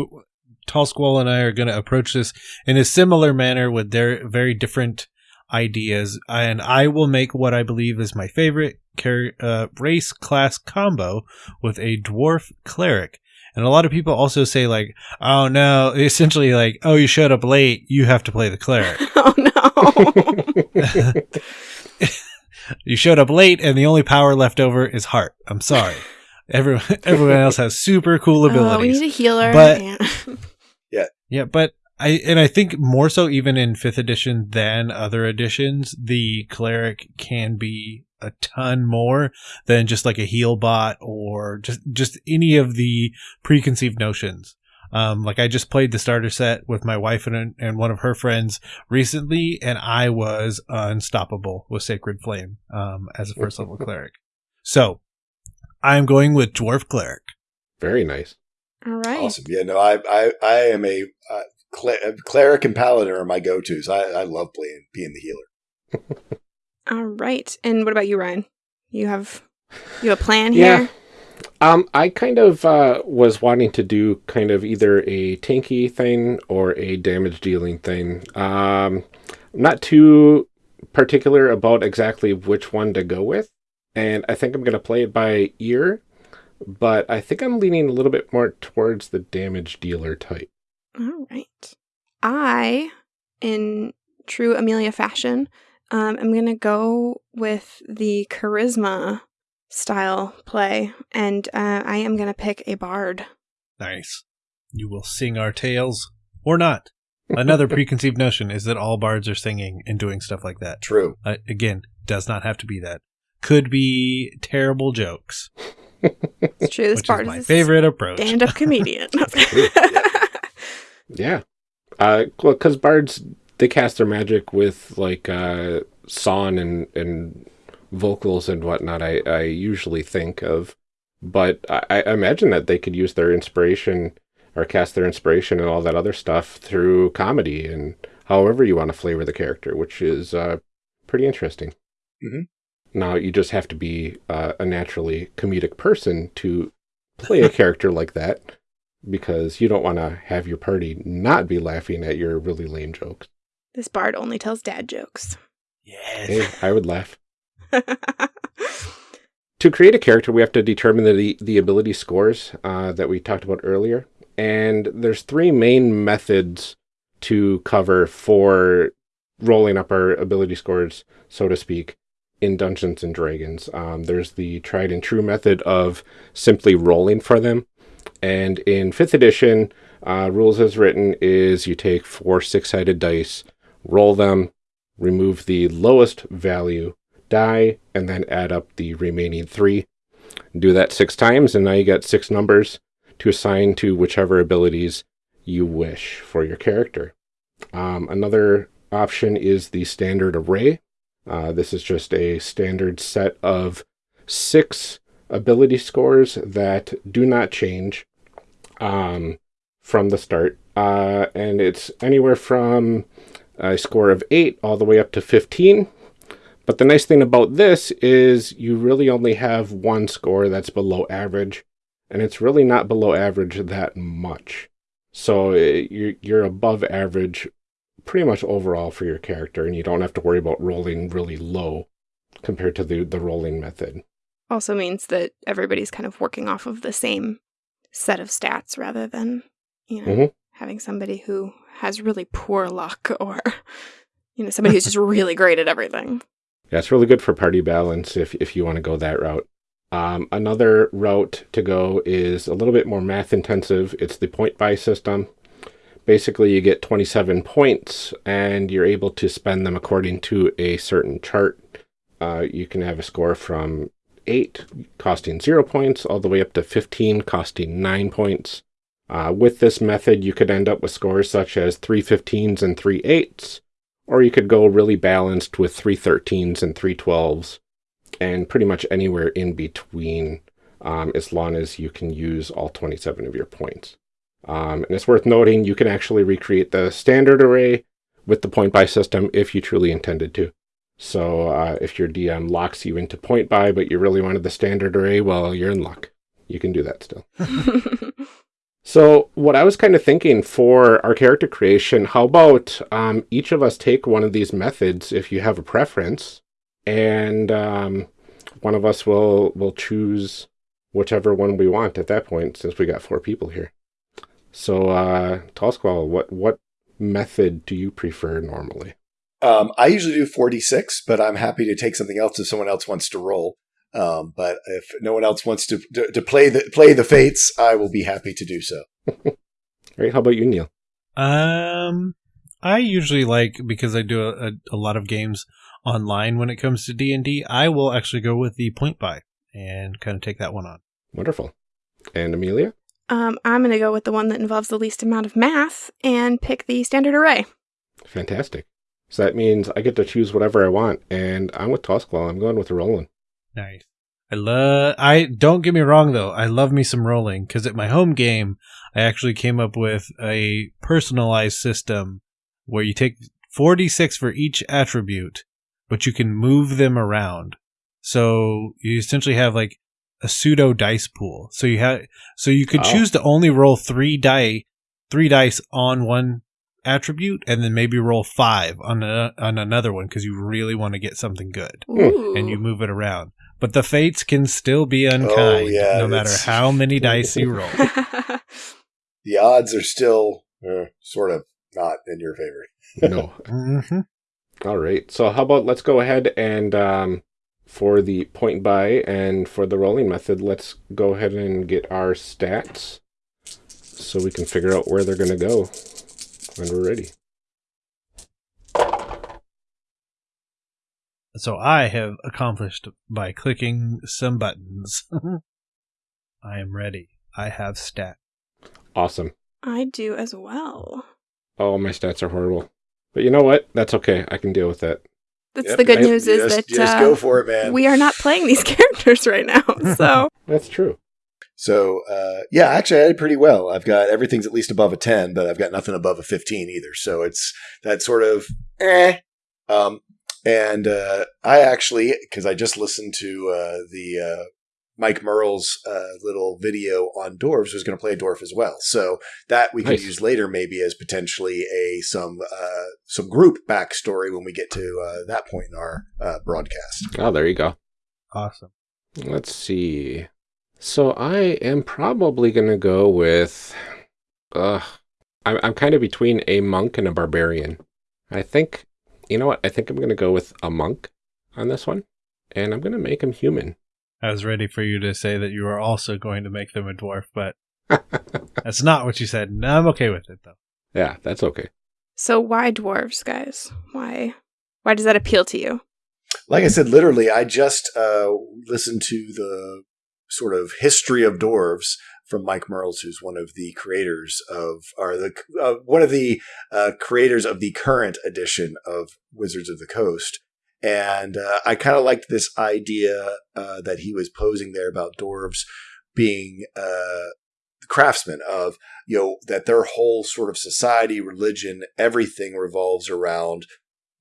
Tall Squall and I are going to approach this in a similar manner with their very different ideas. And I will make what I believe is my favorite char- uh, race class combo with a dwarf cleric. And a lot of people also say like, "Oh no!" [laughs] Essentially, like, "Oh, you showed up late. You have to play the cleric. [laughs] Oh no. [laughs] you showed up late, and the only power left over is heart. I'm sorry. Everyone, everyone else has super cool Oh, we abilities. need a healer. But- Yeah. Yeah, but I and I think more so even in fifth edition than other editions, the cleric can be a ton more than just like a heal bot or just just any of the preconceived notions. Um, like I just played the starter set with my wife and and one of her friends recently, and I was unstoppable with Sacred Flame um, as a first level cleric. So I'm going with dwarf cleric. Very nice. All right. Awesome. Yeah, no, I, I, I am a uh, cler- cleric and paladin are my go tos. I, I love playing, being the healer. [laughs] All right. And what about you, Ryan? You have you have a plan Yeah. here? Um, I kind of uh, was wanting to do kind of either a tanky thing or a damage dealing thing. Um, not too particular about exactly which one to go with, and I think I'm going to play it by ear. But I think I'm leaning a little bit more towards the damage dealer type. All right. I, in true Amelia fashion, um, I'm going to go with the charisma style play, and uh, I am going to pick a bard. Nice. You will sing our tales or not. Another [laughs] preconceived notion is that all bards are singing and doing stuff like that. True. Uh, again, does not have to be that. Could be terrible jokes, [laughs] It's true. This which bard is my is favorite approach. stand up [laughs] comedian. Yeah. Uh, well, because bards they cast their magic with like uh, song and and vocals and whatnot I, I usually think of. But I, I imagine that they could use their inspiration or cast their inspiration and all that other stuff through comedy and however you want to flavor the character, which is uh, pretty interesting. Mhm. Now, you just have to be uh, a naturally comedic person to play a character like that because you don't want to have your party not be laughing at your really lame jokes. This bard only tells dad jokes. Yes. Hey, I would laugh. [laughs] To create a character, we have to determine the, the ability scores uh, that we talked about earlier. And there's three main methods to cover for rolling up our ability scores, so to speak, in Dungeons and Dragons. Um, there's the tried and true method of simply rolling for them. And in fifth edition, uh, rules as written is you take four six sided dice, roll them, remove the lowest value die, and then add up the remaining three. Do that six times, and now you got six numbers to assign to whichever abilities you wish for your character. Um, another option is the standard array. Uh, this is just a standard set of six ability scores that do not change um, from the start. Uh, and it's anywhere from a score of 8 all the way up to 15. But the nice thing about this is you really only have one score that's below average, and it's really not below average that much. So eh, you're, you're above average pretty much overall for your character, and you don't have to worry about rolling really low compared to the, the rolling method. Also means that everybody's kind of working off of the same set of stats rather than, you know, Mhm. having somebody who has really poor luck or, [laughs] you know, somebody who's just [laughs] really great at everything. Yeah, it's really good for party balance if, if you want to go that route. Um, another route to go is a little bit more math intensive. It's the point buy system. Basically, you get 27 points and you're able to spend them according to a certain chart. Uh, you can have a score from 8 costing 0 points all the way up to 15 costing 9 points. Uh, with this method, you could end up with scores such as 3 15s and 38s, or you could go really balanced with 3 13s and 3 12s, and pretty much anywhere in between, um, as long as you can use all 27 of your points. Um, and it's worth noting you can actually recreate the standard array with the point buy system if you truly intended to. So uh, if your DM locks you into point buy, but you really wanted the standard array, well, you're in luck. You can do that still. [laughs] [laughs] So, what I was kind of thinking for our character creation, how about um, each of us take one of these methods if you have a preference, and um, one of us will will choose whichever one we want at that point, since we got four people here. So, uh, Tall Squall, what what method do you prefer normally? Um, I usually do 46, but I'm happy to take something else if someone else wants to roll. Um, but if no one else wants to, to to play the play the fates, I will be happy to do so. [laughs] All right, how about you, Neil? Um, I usually like because I do a, a, a lot of games online when it comes to D and D. I will actually go with the point buy and kind of take that one on. Wonderful. And Amelia? um, I'm going to go with the one that involves the least amount of math and pick the standard array. Fantastic. So that means I get to choose whatever I want, and I'm with Tall Squall. I'm going with Roland. Nice. I love. I don't get me wrong though. I love me some rolling because at my home game, I actually came up with a personalized system where you take forty six for each attribute, but you can move them around. So you essentially have like a pseudo dice pool. So you have so you could Oh. choose to only roll three die, three dice on one attribute, and then maybe roll five on a, on another one because you really want to get something good Ooh. and you move it around. But the fates can still be unkind, Oh, yeah, no matter how many [laughs] dice you roll. [laughs] The odds are still uh, sort of not in your favor. No. [laughs] hmm All right. So how about let's go ahead and um, for the point buy and for the rolling method, let's go ahead and get our stats so we can figure out where they're going to go when we're ready. So I have accomplished by clicking some buttons. [laughs] I am ready. I have stat. Awesome. I do as well. Oh, my stats are horrible. But you know what? That's okay. I can deal with that. That's Yep, the good right. news is just, that just uh, go for it, man. we are not playing these [laughs] characters right now. So [laughs] That's true. So uh, yeah, actually, I did pretty well. I've got everything's at least above a ten, but I've got nothing above a fifteen either. So it's that sort of eh. Um, and uh, I actually, because I just listened to uh, the uh, Mike Mearls' uh, little video on dwarves, was going to play a dwarf as well. So that we can Nice. use later, maybe as potentially a some uh, some group backstory when we get to uh, that point in our uh, broadcast. Oh, there you go. Awesome. Let's see. So I am probably gonna go with. Uh, I'm I'm kind of between a monk and a barbarian. I think, you know what? I think I'm gonna go with a monk on this one, and I'm gonna make him human. I was ready for you to say that you were also going to make them a dwarf, but [laughs] that's not what you said. No, I'm okay with it though. yeah, that's okay. so why dwarves, guys? Why why does that appeal to you? like I said, literally, I just uh, listened to the sort of history of dwarves from Mike Mearls, who's one of the creators of, or the uh, one of the uh, creators of the current edition of Wizards of the Coast. And uh, I kind of liked this idea uh, that he was posing there about dwarves being uh, craftsmen of, you know, that their whole sort of society, religion, everything revolves around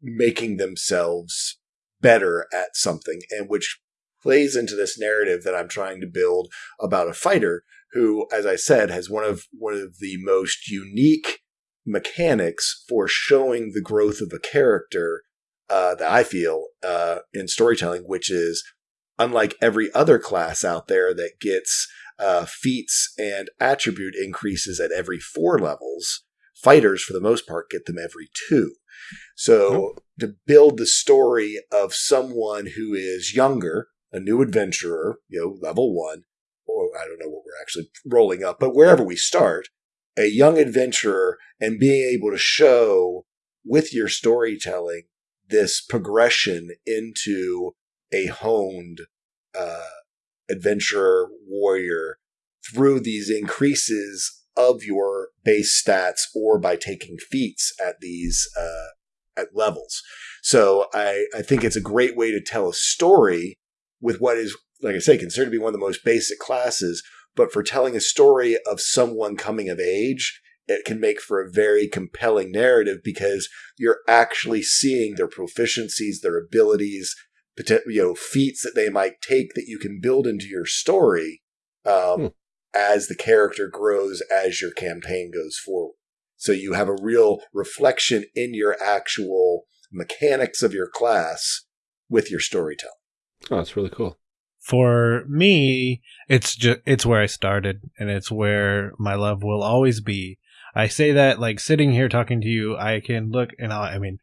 making themselves better at something and which plays into this narrative that I'm trying to build about a fighter who as I said has one of one of the most unique mechanics for showing the growth of a character uh, that I feel uh, in storytelling which is unlike every other class out there that gets uh, feats and attribute increases at every four levels fighters for the most part get them every two. So to build the story of someone who is younger, a new adventurer, you know, level one, or I don't know what we're actually rolling up, but wherever we start, a young adventurer and being able to show with your storytelling this progression into a honed uh, adventurer warrior through these increases of your base stats or by taking feats at these uh, at levels. So I, I think it's a great way to tell a story with what is, like I say, considered to be one of the most basic classes. But for telling a story of someone coming of age, it can make for a very compelling narrative because you're actually seeing their proficiencies, their abilities, you know, feats that they might take that you can build into your story um, Hmm. as the character grows, as your campaign goes forward. So you have a real reflection in your actual mechanics of your class with your storytelling. Oh, that's really cool. For me, it's just it's where I started, and it's where my love will always be. I say that like sitting here talking to you, I can look and I'll, I mean,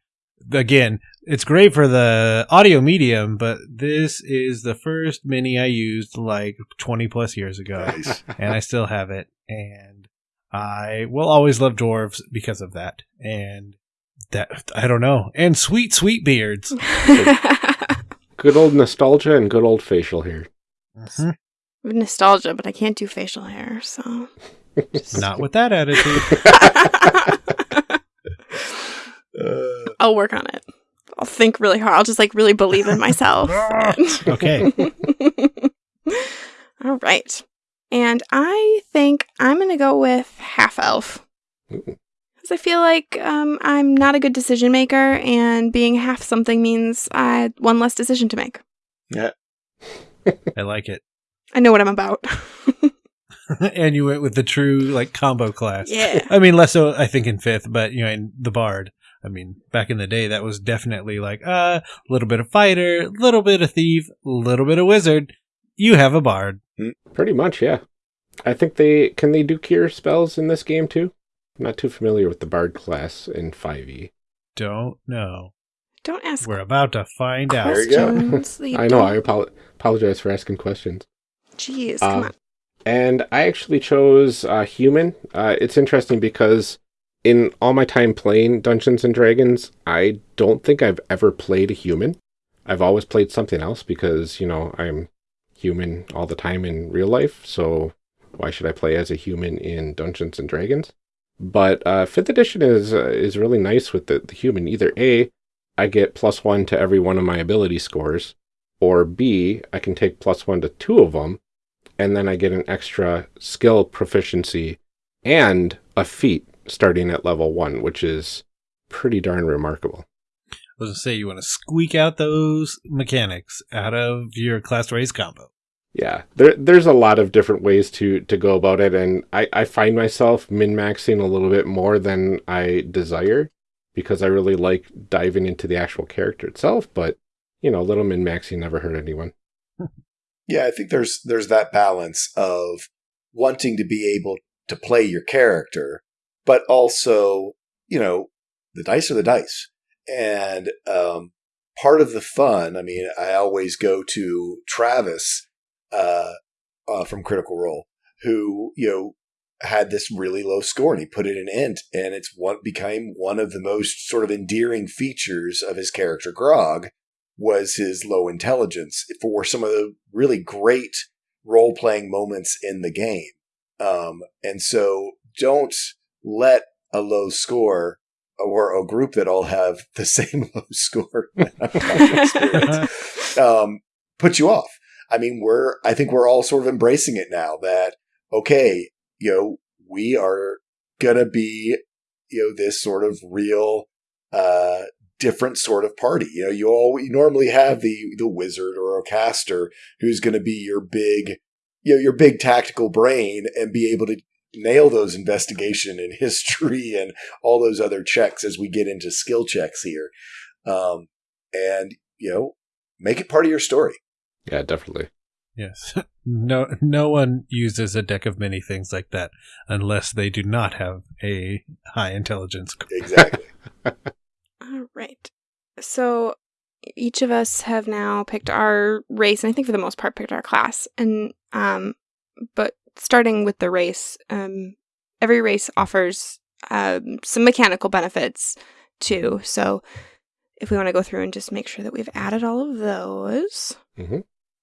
again, it's great for the audio medium, but this is the first mini I used like 20 plus years ago, Nice. [laughs] and I still have it, and I will always love dwarves because of that, and that I don't know, and sweet sweet beards. [laughs] Good old nostalgia and good old facial hair. Mhm. Nostalgia, but I can't do facial hair, so [laughs] Not with that attitude. Uh, [laughs] I'll work on it. I'll think really hard. I'll just like really believe in myself. [laughs] Okay. All right. And I think I'm going to go with half elf. Ooh. Because I feel like um, I'm not a good decision maker, and being half something means I had one less decision to make. Yeah, I like it. I know what I'm about. [laughs] and you went with the true like combo class. yeah. I mean, less so I think in fifth, but you know, in the bard. I mean, back in the day, that was definitely like a uh, little bit of fighter, a little bit of thief, a little bit of wizard. You have a bard. Pretty much, yeah. I think they can they do cure spells in this game too. I'm not too familiar with the bard class in E. 5e. Don't know. Don't ask We're about to find out. There you go. questions. [laughs] that you I know. I apo- apologize for asking questions. Jeez, come Um, on. And I actually chose uh, human. Uh, it's interesting because in all my time playing Dungeons and Dragons, I don't think I've ever played a human. I've always played something else because, you know, I'm human all the time in real life. So why should I play as a human in Dungeons and Dragons? But uh, fifth edition is uh, is really nice with the, the human. Either a, I get plus one to every one of my ability scores, or B, I can take plus one to two of them, and then I get an extra skill proficiency and a feat starting at level one, which is pretty darn remarkable. I was gonna say you want to squeak out those mechanics out of your class race combo. Yeah, there, there's a lot of different ways to, to go about it, and I, I find myself min-maxing a little bit more than I desire because I really like diving into the actual character itself, but, you know, a little min-maxing never hurt anyone. [laughs] Yeah, I think there's there's that balance of wanting to be able to play your character, but also, you know, the dice are the dice. And um, part of the fun, I mean, I always go to Travis uh, uh, from Critical Role, who, you know, had this really low score and he put it in int and it's what became one of the most sort of endearing features of his character Grog was his low intelligence for some of the really great role playing moments in the game. Um, and so don't let a low score or a group that all have the [laughs] same low score [laughs] um, put you off. I mean, we're, I think we're all sort of embracing it now that, okay, you know, we are going to be, you know, this sort of real, uh, different sort of party. You know, you all you normally have the the wizard or a caster who's going to be your big, you know, your big tactical brain and be able to nail those investigation and [laughs] history and all those other checks as we get into skill checks here. Um, and you know, make it part of your story. Yeah, definitely. Yes. [laughs] No no one uses a deck of many things like that unless they do not have a high intelligence. Exactly. [laughs] All right. So each of us have now picked our race, and I think for the most part picked our class. And um, but starting with the race, um, every race offers um, some mechanical benefits too. So if we want to go through and just make sure that we've added all of those. hmm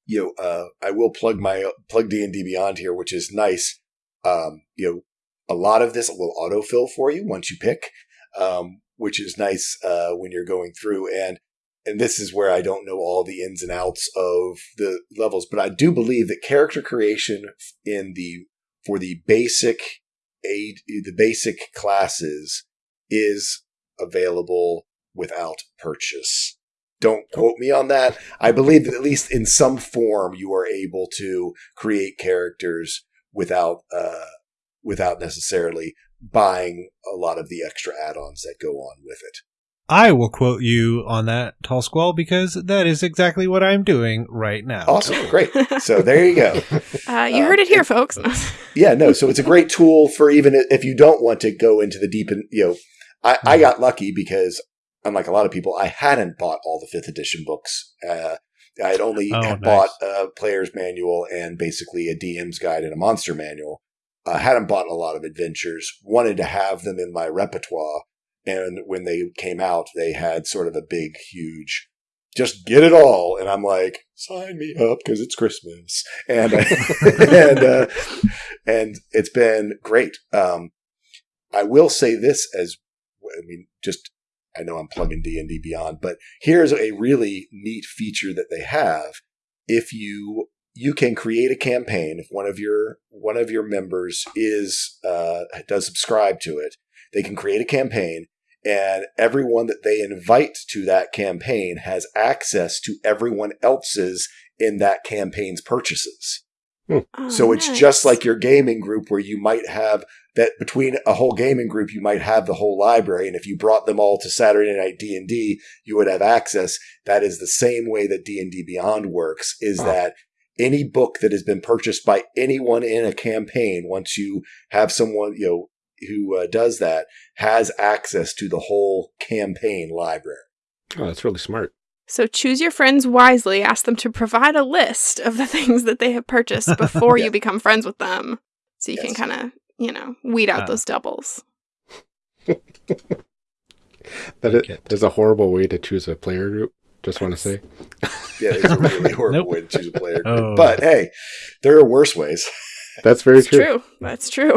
you know, uh, I will plug my plug D and D Beyond here, which is nice. Um, you know, a lot of this will autofill for you once you pick, um, which is nice uh, when you're going through. And and this is where I don't know all the ins and outs of the levels, but I do believe that character creation in the for the basic aid the basic classes is available without purchase. Don't quote me on that. I believe that at least in some form you are able to create characters without uh, without necessarily buying a lot of the extra add-ons that go on with it. I will quote you on that, Tall Squall, because that is exactly what I'm doing right now. Awesome, great. [laughs] So there you go. Uh, you Uh, heard it here, it- folks. [laughs] Yeah, no. So it's a great tool for even if you don't want to go into the deep. And you know, I, I got lucky because unlike a lot of people, I hadn't bought all the fifth edition books. Uh, I had only Oh, had nice. bought a player's manual and basically a DM's guide and a monster manual. I hadn't bought a lot of adventures. Wanted to have them in my repertoire, and when they came out, they had sort of a big, huge. Just get it all, and I'm like, sign me up because it's Christmas, and [laughs] and uh, and it's been great. Um, I will say this as, I mean, just I know I'm plugging D and D Beyond, but here's a really neat feature that they have. If you you can create a campaign, if one of your one of your members is uh, does subscribe to it, they can create a campaign, and everyone that they invite to that campaign has access to everyone else's in that campaign's purchases. Oh, So it's nice. just like your gaming group where you might have that between a whole gaming group, you might have the whole library. And if you brought them all to Saturday night D and D, you would have access. That is the same way that D and D Beyond works is Oh. that any book that has been purchased by anyone in a campaign, once you have someone, you know, who uh, does that has access to the whole campaign library. Oh, that's really smart. So choose your friends wisely. Ask them to provide a list of the [laughs] things that they have purchased before [laughs] Yeah. you become friends with them. So you can kind of, you know, weed out Ah. those doubles. [laughs] That is, Get. that's a horrible way to choose a player group. Just want to say. [laughs] Yeah, it's a really [laughs] horrible Nope. way to choose a player. group. Oh. But hey, there are worse ways. That's very It's true. true. That's true.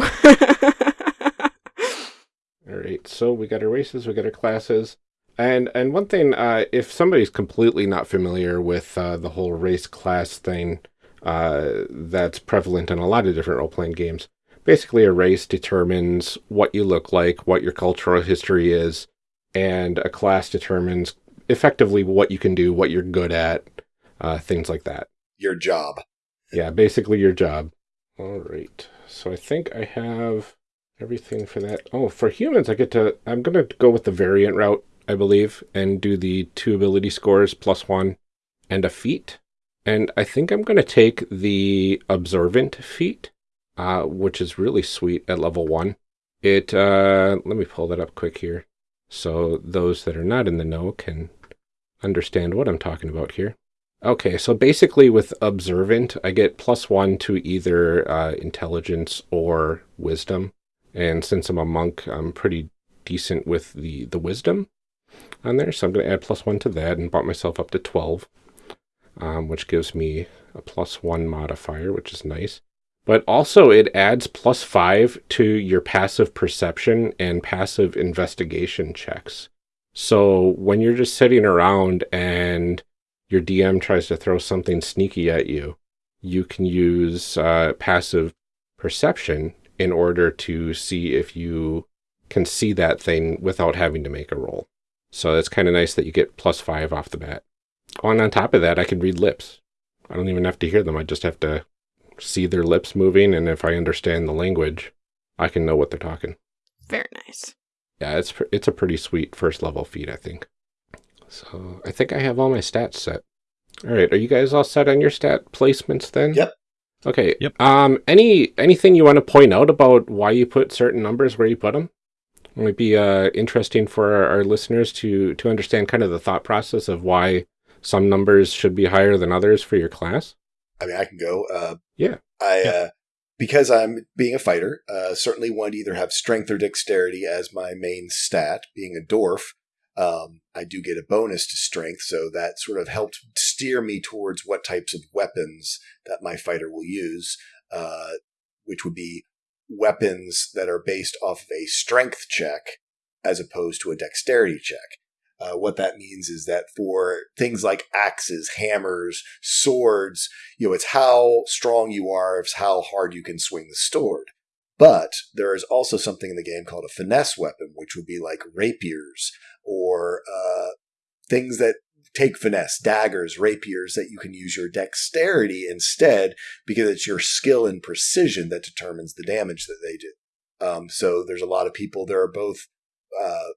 All right, so we got our races, we got our classes. And and one thing, uh, if somebody's completely not familiar with uh, the whole race class thing, uh, that's prevalent in a lot of different role playing games. Basically, a race determines what you look like, what your cultural history is, and a class determines effectively what you can do, what you're good at, uh, things like that. Your job. Yeah, basically your job. All right. So I think I have everything for that. Oh, for humans, I get to, I'm going to go with the variant route, I believe, and do the two ability scores plus one and a feat. And I think I'm going to take the observant feat, uh, which is really sweet at level one. It, uh, let me pull that up quick here. So those that are not in the know can understand what I'm talking about here. Okay, so basically with observant, I get plus one to either uh, intelligence or wisdom. And since I'm a monk, I'm pretty decent with the, the wisdom on there. So I'm going to add plus one to that and bump myself up to 12, um, which gives me a plus one modifier, which is nice. But also it adds plus five to your passive perception and passive investigation checks. So when you're just sitting around and your DM tries to throw something sneaky at you, you can use uh, passive perception in order to see if you can see that thing without having to make a roll. So it's kind of nice that you get plus five off the bat. And on top of that, I can read lips. I don't even have to hear them. I just have to see their lips moving. And if I understand the language, I can know what they're talking. Very nice. Yeah, it's, it's a pretty sweet first level feat, I think. So I think I have all my stats set. All right, are you guys all set on your stat placements then? Yep. Okay. Yep. Um, any anything you want to point out about why you put certain numbers where you put them? It might be uh, interesting for our, our listeners to to understand kind of the thought process of why some numbers should be higher than others for your class. I mean, I can go. Uh, Yeah. I Yeah. uh, because I'm being a fighter. Uh, certainly, want to either have strength or dexterity as my main stat. Being a dwarf, um, I do get a bonus to strength, so that sort of helped steer me towards what types of weapons that my fighter will use, uh, which would be weapons that are based off of a strength check as opposed to a dexterity check. Uh, what that means is that for things like axes, hammers, swords, you know, it's how strong you are, it's how hard you can swing the sword. But there is also something in the game called a finesse weapon, which would be like rapiers or uh, things that take finesse, daggers, rapiers that you can use your dexterity instead because it's your skill and precision that determines the damage that they do. Um, so there's a lot of people, there are both uh,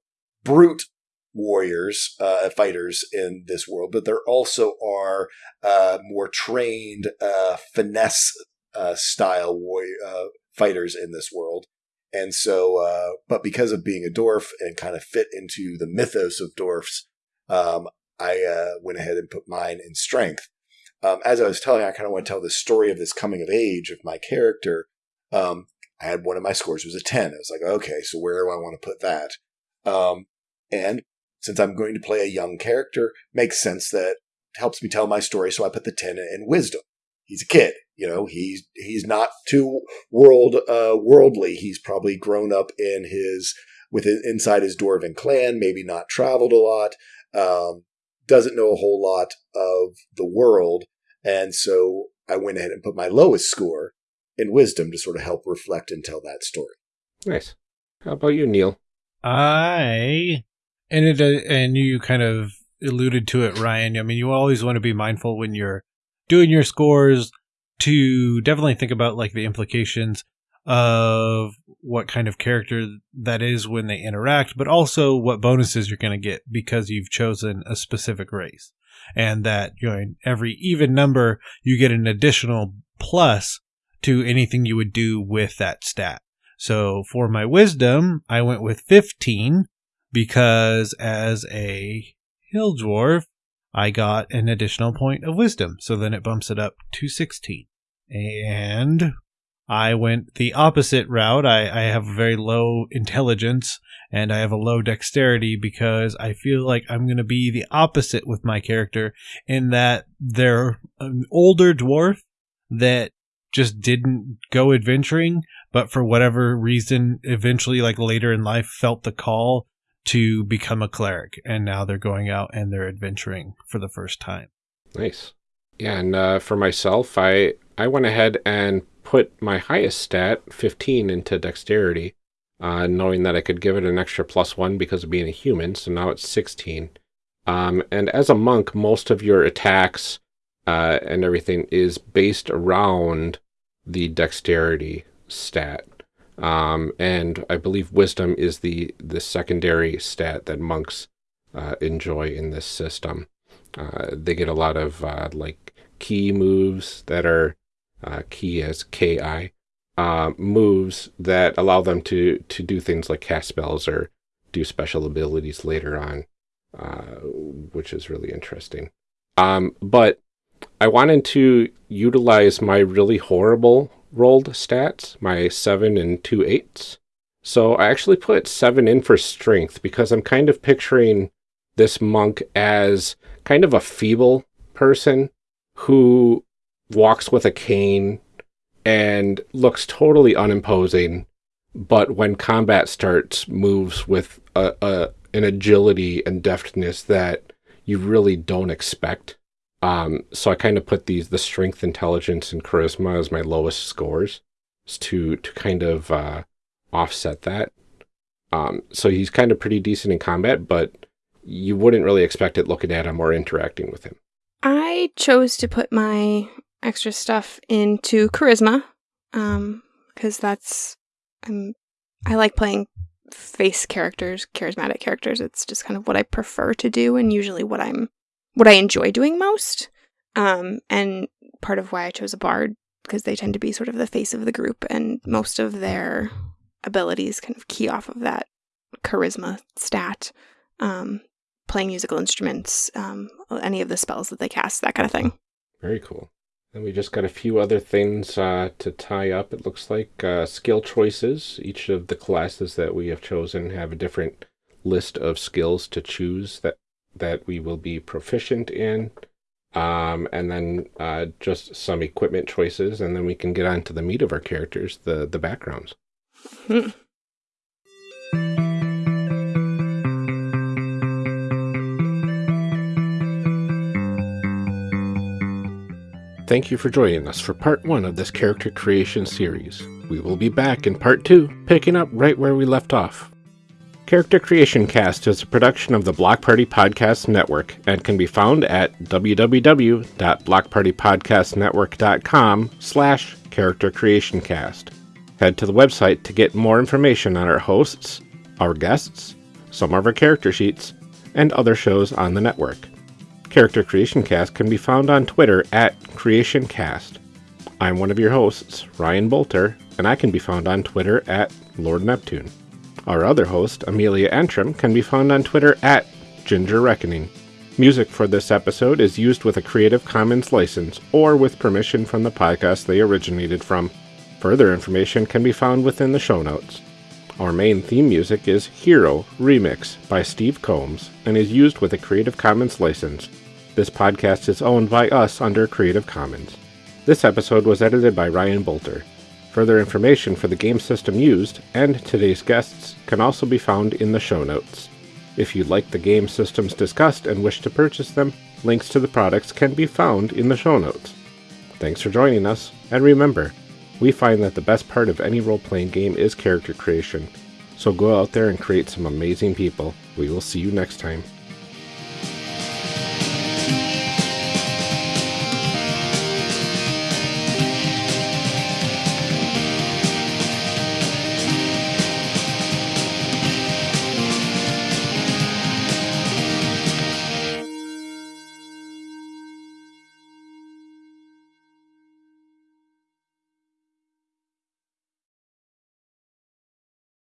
brute warriors, uh, fighters in this world, but there also are uh, more trained uh, finesse uh, style warrior uh, fighters in this world. And so, uh, but because of being a dwarf and kind of fit into the mythos of dwarfs, um, I uh, went ahead and put mine in strength. Um, as I was telling, I kind of want to tell the story of this coming of age of my character. Um, I had one of my scores was a 10. I was like, okay, so where do I want to put that? Um, and since I'm going to play a young character, makes sense that helps me tell my story. So I put the 10 in wisdom. He's a kid, you know, he's, he's not too world, uh, worldly. He's probably grown up in his, with inside his dwarven clan, maybe not traveled a lot, um, doesn't know a whole lot of the world. And so I went ahead and put my lowest score in wisdom to sort of help reflect and tell that story. Nice. How about you, Neil? I and it uh, and you kind of alluded to it, Ryan. I mean, you always want to be mindful when you're doing your scores to definitely think about like the implications of what kind of character that is when they interact, but also what bonuses you're going to get because you've chosen a specific race. And that you know, every even number, you get an additional plus to anything you would do with that stat. So for my wisdom, I went with 15 because as a hill dwarf, I got an additional point of wisdom. So then it bumps it up to 16. And I went the opposite route. I, I have very low intelligence and I have a low dexterity because I feel like I'm going to be the opposite with my character in that they're an older dwarf that just didn't go adventuring, but for whatever reason, eventually, like later in life, felt the call to become a cleric, and now they're going out and they're adventuring for the first time. Nice. Yeah, and uh, for myself, I I went ahead and put my highest stat, 15, into dexterity, uh, knowing that I could give it an extra plus one because of being a human, so now it's 16. Um, and as a monk, most of your attacks uh, and everything is based around the dexterity stat. Um, and I believe wisdom is the, the secondary stat that monks uh, enjoy in this system. Uh, they get a lot of uh, like key moves that are uh, ki as ki uh, moves that allow them to to do things like cast spells or do special abilities later on, uh, which is really interesting. Um, but I wanted to utilize my really horrible rolled stats, my seven and two eights. So I actually put seven in for strength because I'm kind of picturing this monk as kind of a feeble person who walks with a cane and looks totally unimposing, but when combat starts, moves with a, a an agility and deftness that you really don't expect. Um, so I kind of put these the strength, intelligence, and charisma as my lowest scores to to kind of uh, offset that. Um, so he's kind of pretty decent in combat, but you wouldn't really expect it looking at him or interacting with him. I chose to put my extra stuff into charisma, um, because that's I'm I like playing face characters, charismatic characters. It's just kind of what I prefer to do, and usually what I'm what I enjoy doing most. Um, and part of why I chose a bard because they tend to be sort of the face of the group, and most of their abilities kind of key off of that charisma stat. Um, playing musical instruments, um, any of the spells that they cast, that kind of thing. Very cool. And we just got a few other things uh, to tie up, it looks like. Uh, skill choices. Each of the classes that we have chosen have a different list of skills to choose that, that we will be proficient in. Um, and then uh, just some equipment choices, and then we can get on to the meat of our characters, the, the backgrounds. [laughs] Thank you for joining us for part one of this character creation series. We will be back in part two, picking up right where we left off. Character Creation Cast is a production of the Block Party Podcast Network and can be found at www.blockpartypodcastnetwork.com slash charactercreationcast. Head to the website to get more information on our hosts, our guests, some of our character sheets, and other shows on the network. Character Creation Cast can be found on Twitter at CreationCast. I'm one of your hosts, Ryan Boelter, and I can be found on Twitter at Lord Neptune. Our other host, Amelia Antrim, can be found on Twitter at Ginger Reckoning. Music for this episode is used with a Creative Commons license or with permission from the podcast they originated from. Further information can be found within the show notes. Our main theme music is Hero Remix by Steve Combs and is used with a Creative Commons license. This podcast is owned by us under Creative Commons. This episode was edited by Ryan Boelter. Further information for the game system used and today's guests can also be found in the show notes. If you like the game systems discussed and wish to purchase them, links to the products can be found in the show notes. Thanks for joining us, and remember, we find that the best part of any role playing game is character creation. So go out there and create some amazing people. We will see you next time.